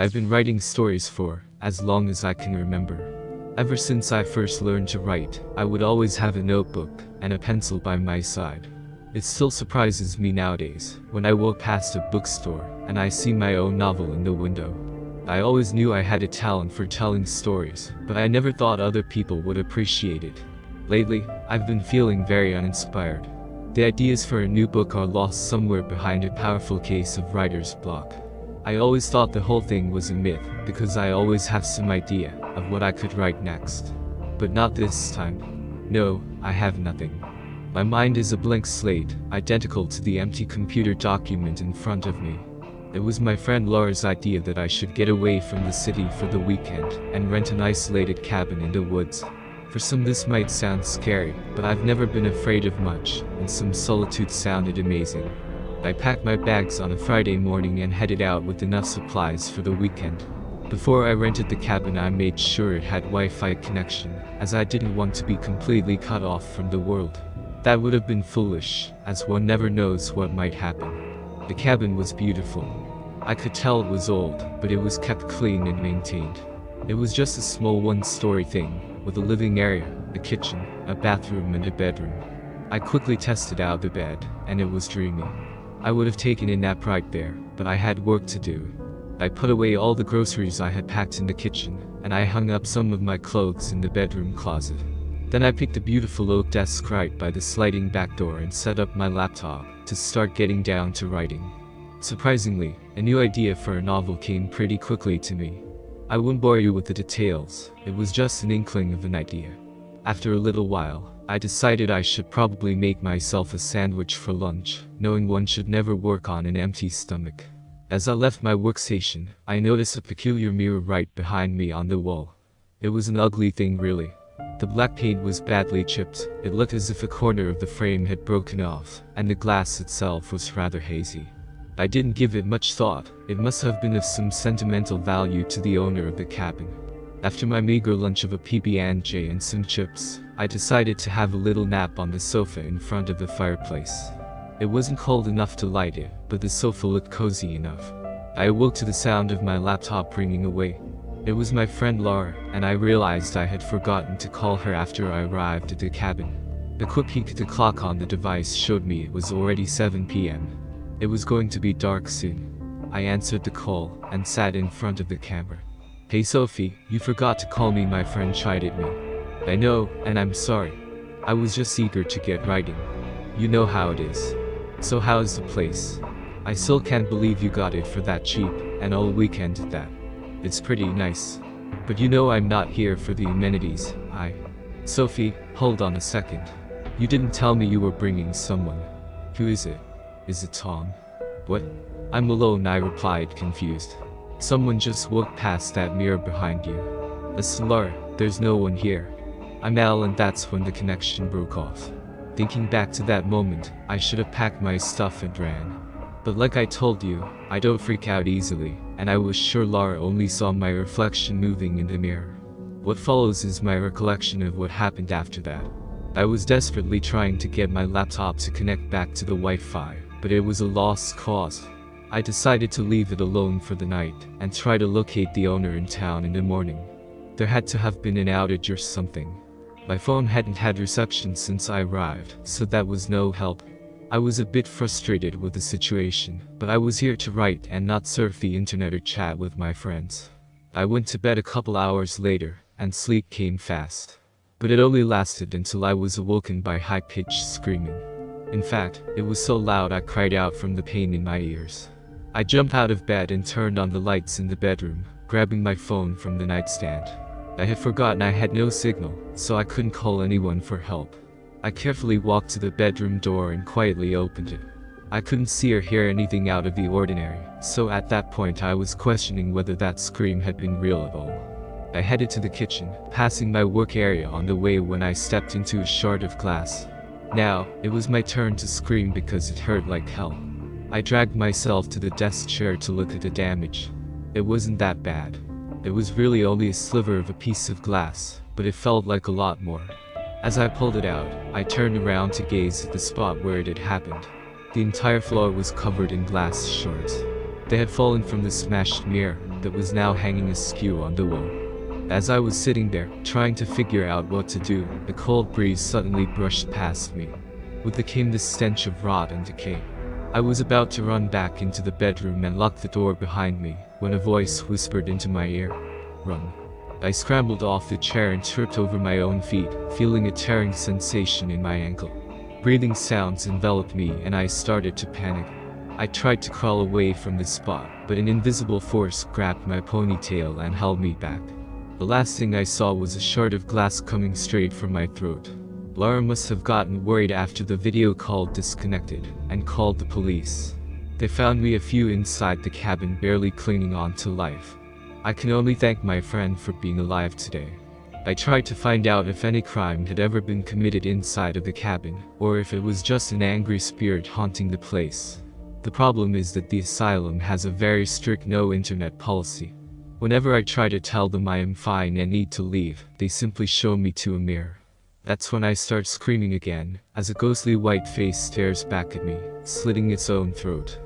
I've been writing stories for as long as I can remember. Ever since I first learned to write, I would always have a notebook and a pencil by my side. It still surprises me nowadays when I walk past a bookstore and I see my own novel in the window. I always knew I had a talent for telling stories, but I never thought other people would appreciate it. Lately, I've been feeling very uninspired. The ideas for a new book are lost somewhere behind a powerful case of writer's block. I always thought the whole thing was a myth because I always have some idea of what I could write next. But not this time. No, I have nothing. My mind is a blank slate, identical to the empty computer document in front of me. It was my friend Laura's idea that I should get away from the city for the weekend and rent an isolated cabin in the woods. For some this might sound scary, but I've never been afraid of much, and some solitude sounded amazing. I packed my bags on a Friday morning and headed out with enough supplies for the weekend. Before I rented the cabin I made sure it had Wi-Fi connection, as I didn't want to be completely cut off from the world. That would have been foolish, as one never knows what might happen. The cabin was beautiful. I could tell it was old, but it was kept clean and maintained. It was just a small one-story thing, with a living area, a kitchen, a bathroom and a bedroom. I quickly tested out the bed, and it was dreamy. I would have taken a nap right there, but I had work to do. I put away all the groceries I had packed in the kitchen, and I hung up some of my clothes in the bedroom closet. Then I picked a beautiful oak desk right by the sliding back door and set up my laptop to start getting down to writing. Surprisingly, a new idea for a novel came pretty quickly to me. I won't bore you with the details, it was just an inkling of an idea. After a little while, I decided I should probably make myself a sandwich for lunch, knowing one should never work on an empty stomach. As I left my workstation, I noticed a peculiar mirror right behind me on the wall. It was an ugly thing really. The black paint was badly chipped, it looked as if a corner of the frame had broken off, and the glass itself was rather hazy. I didn't give it much thought, it must have been of some sentimental value to the owner of the cabin. After my meager lunch of a PB&J and some chips, I decided to have a little nap on the sofa in front of the fireplace. It wasn't cold enough to light it, but the sofa looked cozy enough. I awoke to the sound of my laptop ringing away. It was my friend Laura, and I realized I had forgotten to call her after I arrived at the cabin. A quick peek at the clock on the device showed me it was already 7 p.m. It was going to be dark soon. I answered the call and sat in front of the camera. Hey Sophie, you forgot to call me my friend chided me. I know, and I'm sorry. I was just eager to get writing. You know how it is. So how's the place? I still can't believe you got it for that cheap, and all weekend at that. It's pretty nice. But you know I'm not here for the amenities, I... Sophie, hold on a second. You didn't tell me you were bringing someone. Who is it? Is it Tom? What? I'm alone I replied confused. Someone just walked past that mirror behind you. A slur, there's no one here. I'm Al and that's when the connection broke off. Thinking back to that moment, I should have packed my stuff and ran. But like I told you, I don't freak out easily, and I was sure Lara only saw my reflection moving in the mirror. What follows is my recollection of what happened after that. I was desperately trying to get my laptop to connect back to the Wi-Fi, but it was a lost cause. I decided to leave it alone for the night and try to locate the owner in town in the morning. There had to have been an outage or something. My phone hadn't had reception since I arrived, so that was no help. I was a bit frustrated with the situation, but I was here to write and not surf the internet or chat with my friends. I went to bed a couple hours later, and sleep came fast. But it only lasted until I was awoken by high-pitched screaming. In fact, it was so loud I cried out from the pain in my ears. I jumped out of bed and turned on the lights in the bedroom, grabbing my phone from the nightstand. I had forgotten I had no signal, so I couldn't call anyone for help. I carefully walked to the bedroom door and quietly opened it. I couldn't see or hear anything out of the ordinary, so at that point I was questioning whether that scream had been real at all. I headed to the kitchen, passing my work area on the way when I stepped into a shard of glass. Now, it was my turn to scream because it hurt like hell. I dragged myself to the desk chair to look at the damage. It wasn't that bad. It was really only a sliver of a piece of glass, but it felt like a lot more. As I pulled it out, I turned around to gaze at the spot where it had happened. The entire floor was covered in glass shards. They had fallen from the smashed mirror, that was now hanging askew on the wall. As I was sitting there, trying to figure out what to do, a cold breeze suddenly brushed past me. With it came the stench of rot and decay. I was about to run back into the bedroom and lock the door behind me, when a voice whispered into my ear, Run. I scrambled off the chair and tripped over my own feet, feeling a tearing sensation in my ankle. Breathing sounds enveloped me and I started to panic. I tried to crawl away from the spot, but an invisible force grabbed my ponytail and held me back. The last thing I saw was a shard of glass coming straight from my throat. Lara must have gotten worried after the video call disconnected, and called the police. They found me a few inside the cabin barely clinging on to life. I can only thank my friend for being alive today. I tried to find out if any crime had ever been committed inside of the cabin, or if it was just an angry spirit haunting the place. The problem is that the asylum has a very strict no internet policy. Whenever I try to tell them I am fine and need to leave, they simply show me to a mirror. That's when I start screaming again, as a ghostly white face stares back at me, slitting its own throat.